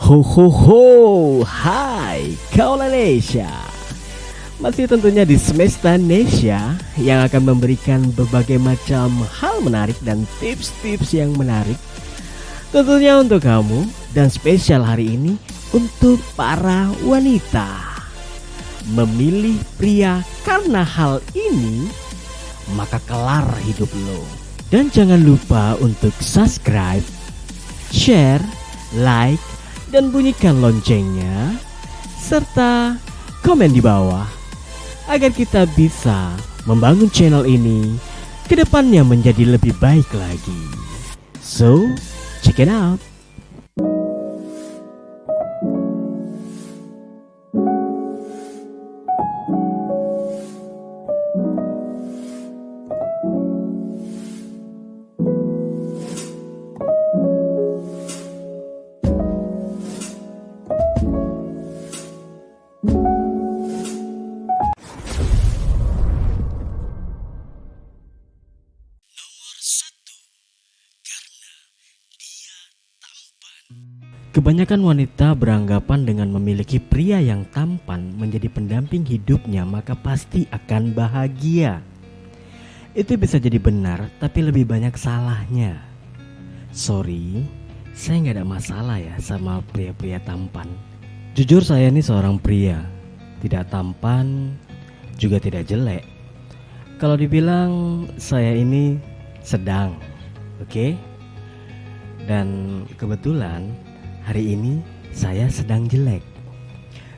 Ho ho ho, hai Kaulanesia Masih tentunya di Semesta Nesia yang akan memberikan berbagai macam hal menarik dan tips-tips yang menarik. Tentunya untuk kamu dan spesial hari ini untuk para wanita. Memilih pria karena hal ini maka kelar hidup lo. Dan jangan lupa untuk subscribe, share, like, dan bunyikan loncengnya serta komen di bawah agar kita bisa membangun channel ini ke depannya menjadi lebih baik lagi. So, check it out. Kebanyakan wanita beranggapan dengan memiliki pria yang tampan menjadi pendamping hidupnya maka pasti akan bahagia. Itu bisa jadi benar tapi lebih banyak salahnya. Sorry, saya nggak ada masalah ya sama pria-pria tampan. Jujur saya ini seorang pria, tidak tampan, juga tidak jelek. Kalau dibilang saya ini sedang, oke? Okay? Dan kebetulan Hari ini saya sedang jelek.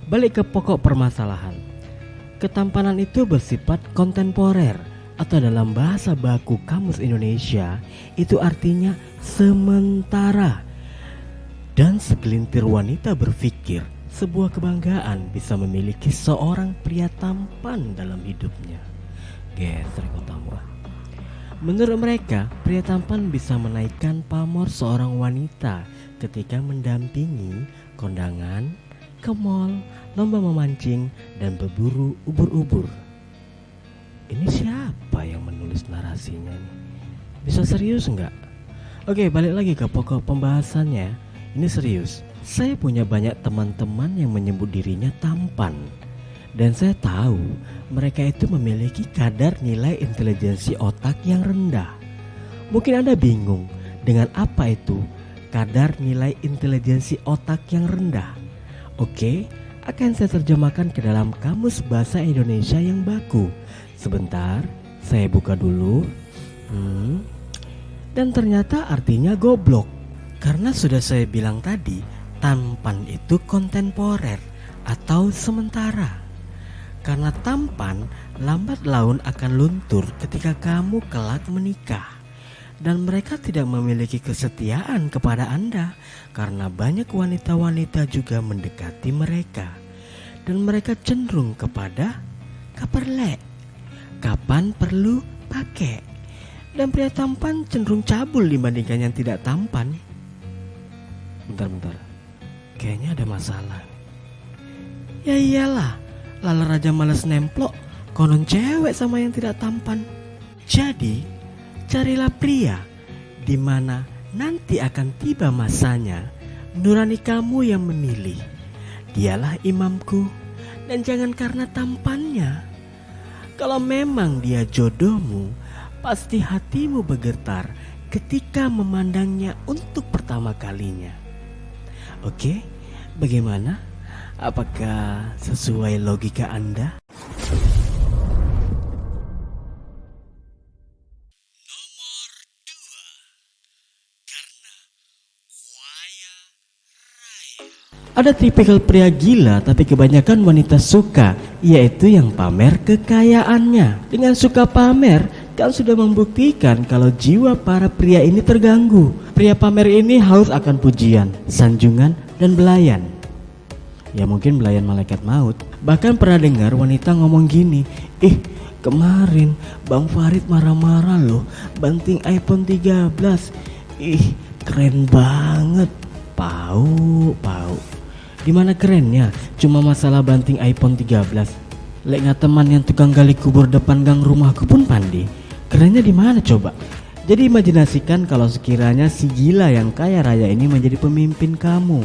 Balik ke pokok permasalahan. Ketampanan itu bersifat kontemporer atau dalam bahasa baku Kamus Indonesia itu artinya sementara. Dan segelintir wanita berpikir sebuah kebanggaan bisa memiliki seorang pria tampan dalam hidupnya. Geser tambah. Menurut mereka, pria tampan bisa menaikkan pamor seorang wanita ketika mendampingi kondangan, ke mall, lomba memancing, dan berburu ubur-ubur. Ini siapa yang menulis narasinya nih? Bisa serius nggak? Oke, balik lagi ke pokok pembahasannya. Ini serius. Saya punya banyak teman-teman yang menyebut dirinya tampan. Dan saya tahu mereka itu memiliki kadar nilai intelijensi otak yang rendah. Mungkin Anda bingung dengan apa itu kadar nilai intelijensi otak yang rendah. Oke, akan saya terjemahkan ke dalam kamus bahasa Indonesia yang baku. Sebentar, saya buka dulu. Hmm. Dan ternyata artinya goblok. Karena sudah saya bilang tadi, tampan itu kontemporer atau sementara. Karena tampan lambat laun akan luntur ketika kamu kelak menikah dan mereka tidak memiliki kesetiaan kepada Anda karena banyak wanita-wanita juga mendekati mereka. Dan mereka cenderung kepada kaperlek kapan perlu pakai? Dan pria tampan cenderung cabul dibandingkan yang tidak tampan. Bentar-bentar kayaknya ada masalah. Ya iyalah lala raja males nemplok konon cewek sama yang tidak tampan. Jadi Carilah pria di mana nanti akan tiba masanya nurani kamu yang memilih. Dialah imamku dan jangan karena tampannya. Kalau memang dia jodohmu, pasti hatimu bergetar ketika memandangnya untuk pertama kalinya. Oke, bagaimana? Apakah sesuai logika Anda? Ada tipikal pria gila tapi kebanyakan wanita suka Yaitu yang pamer kekayaannya. Dengan suka pamer kan sudah membuktikan kalau jiwa para pria ini terganggu. Pria pamer ini haus akan pujian, sanjungan, dan belayan. Ya mungkin belayan malaikat maut. Bahkan pernah dengar wanita ngomong gini Ih kemarin Bang Farid marah-marah loh Banting iPhone 13 Ih keren banget. Pau, pau Di mana kerennya? Cuma masalah banting iPhone 13. Lek teman yang tukang gali kubur depan gang rumahku pun pandi. Kerennya di mana coba? Jadi imajinasikan kalau sekiranya si gila yang kaya raya ini menjadi pemimpin kamu.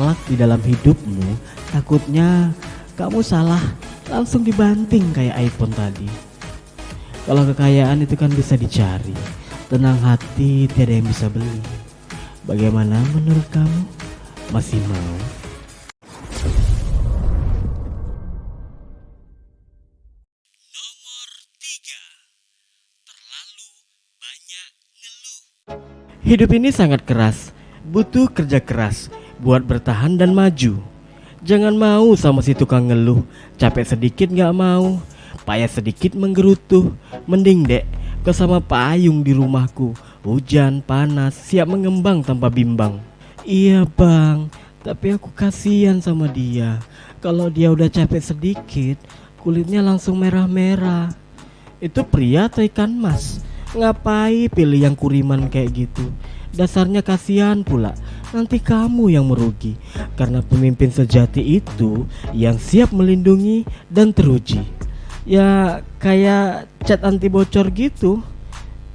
kelak di dalam hidupmu, takutnya kamu salah langsung dibanting kayak iPhone tadi. Kalau kekayaan itu kan bisa dicari, tenang hati tiada yang bisa beli. Bagaimana menurut kamu? Masih mau? Hidup ini sangat keras, butuh kerja keras buat bertahan dan maju. Jangan mau sama si tukang ngeluh, capek sedikit nggak mau, payah sedikit menggerutu. Mending dek, kau sama payung di rumahku, hujan panas siap mengembang tanpa bimbang. Iya bang, tapi aku kasihan sama dia. Kalau dia udah capek sedikit, kulitnya langsung merah-merah. Itu pria atau ikan mas? Ngapain pilih yang kuriman kayak gitu? Dasarnya kasihan pula. Nanti kamu yang merugi karena pemimpin sejati itu yang siap melindungi dan teruji. Ya kayak cat anti bocor gitu.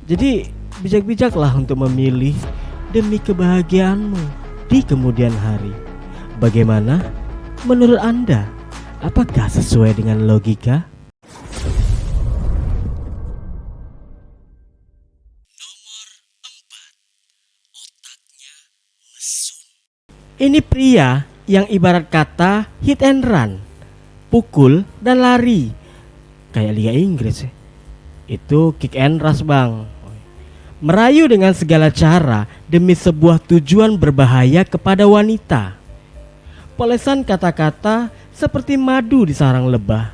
Jadi bijak-bijaklah untuk memilih demi kebahagiaanmu di kemudian hari. Bagaimana menurut Anda? Apakah sesuai dengan logika? Ini pria yang ibarat kata hit and run, pukul dan lari. Kayak Liga Inggris ya. Itu kick and rush bang. Merayu dengan segala cara demi sebuah tujuan berbahaya kepada wanita. Polesan kata-kata seperti madu di sarang lebah.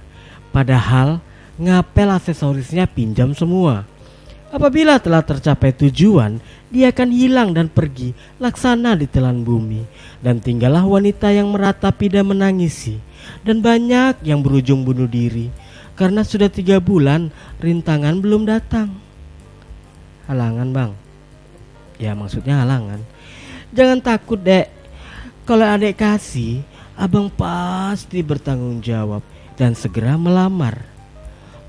Padahal ngapel aksesorisnya pinjam semua. Apabila telah tercapai tujuan, dia akan hilang dan pergi laksana di telan bumi. Dan tinggallah wanita yang meratapi dan menangisi. Dan banyak yang berujung bunuh diri. Karena sudah tiga bulan rintangan belum datang. Halangan bang. Ya maksudnya halangan. Jangan takut dek. Kalau adek kasih, abang pasti bertanggung jawab dan segera melamar.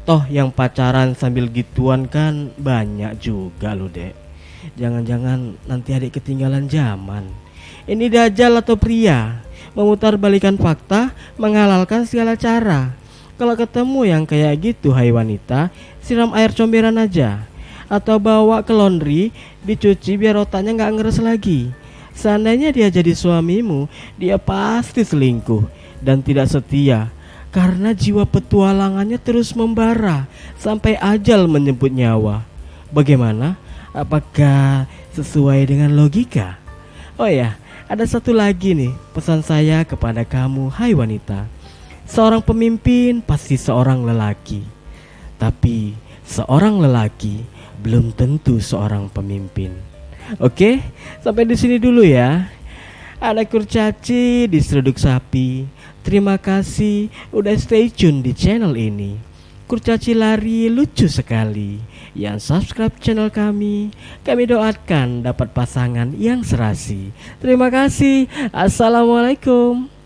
Toh yang pacaran sambil gituan kan banyak juga loh dek. Jangan-jangan nanti adik ketinggalan zaman. Ini dajal atau pria? Memutar balikan fakta Menghalalkan segala cara. Kalau ketemu yang kayak gitu hai wanita Siram air comberan aja. Atau bawa ke laundry Dicuci biar otaknya nggak ngeres lagi. Seandainya dia jadi suamimu Dia pasti selingkuh Dan tidak setia karena jiwa petualangannya terus membara sampai ajal menjemput nyawa. Bagaimana? Apakah sesuai dengan logika? Oh ya, ada satu lagi nih pesan saya kepada kamu, hai wanita. Seorang pemimpin pasti seorang lelaki. Tapi seorang lelaki belum tentu seorang pemimpin. Oke, sampai di sini dulu ya. Ada kurcaci di seruduk sapi. Terima kasih udah stay tune di channel ini. Kurcaci lari lucu sekali. Yang subscribe channel kami, kami doakan dapat pasangan yang serasi. Terima kasih. Assalamualaikum.